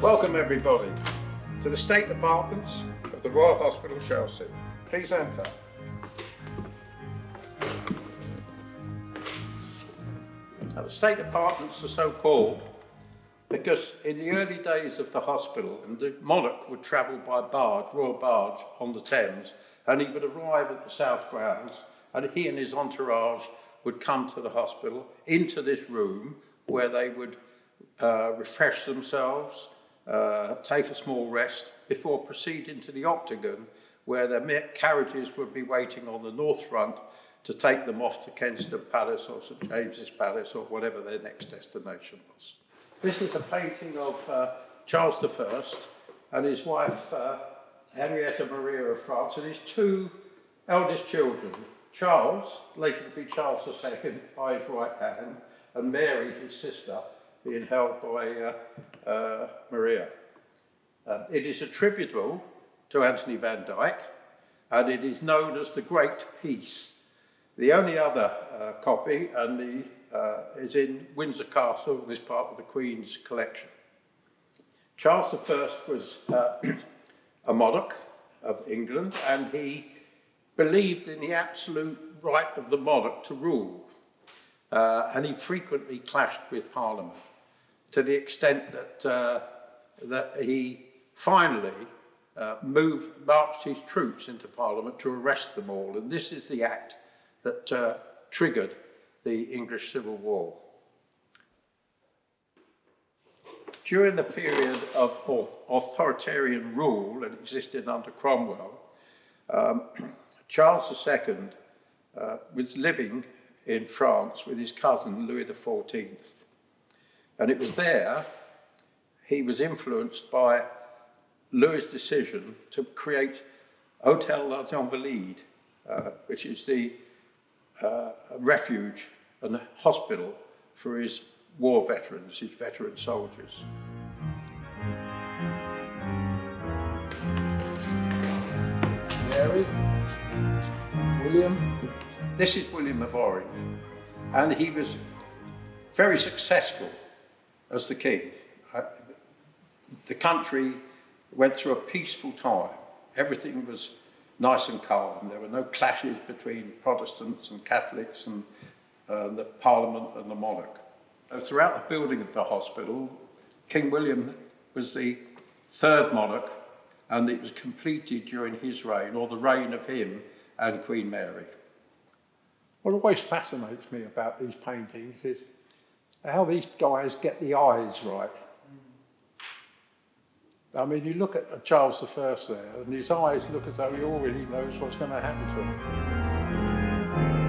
Welcome everybody to the State Apartments of the Royal Hospital Chelsea. Please enter. Now, the State Apartments are so called because in the early days of the hospital, and the monarch would travel by barge, royal barge, on the Thames, and he would arrive at the South Grounds, and he and his entourage would come to the hospital into this room where they would uh, refresh themselves, uh, take a small rest before proceeding to the octagon where their carriages would be waiting on the north front to take them off to Kensington Palace or St James's Palace or whatever their next destination was. This is a painting of uh, Charles I and his wife uh, Henrietta Maria of France and his two eldest children, Charles, later to be Charles II by his right hand, and Mary, his sister, being held by uh, uh, Maria. Uh, it is attributable to Anthony van Dyck, and it is known as the Great Peace. The only other uh, copy and the, uh, is in Windsor Castle, is part of the Queen's collection. Charles I was uh, a monarch of England, and he believed in the absolute right of the monarch to rule, uh, and he frequently clashed with Parliament to the extent that, uh, that he finally uh, moved, marched his troops into Parliament to arrest them all. And this is the act that uh, triggered the English Civil War. During the period of authoritarian rule that existed under Cromwell, um, Charles II uh, was living in France with his cousin Louis XIV. And it was there he was influenced by Louis' decision to create Hotel Les Invalides, uh, which is the uh, refuge and hospital for his war veterans, his veteran soldiers. Mary, William. This is William of Orange, and he was very successful as the king. Uh, the country went through a peaceful time. Everything was nice and calm. There were no clashes between Protestants and Catholics and uh, the Parliament and the monarch. Uh, throughout the building of the hospital, King William was the third monarch and it was completed during his reign, or the reign of him and Queen Mary. What always fascinates me about these paintings is how these guys get the eyes right. I mean, you look at Charles I there, and his eyes look as though he already knows what's going to happen to him.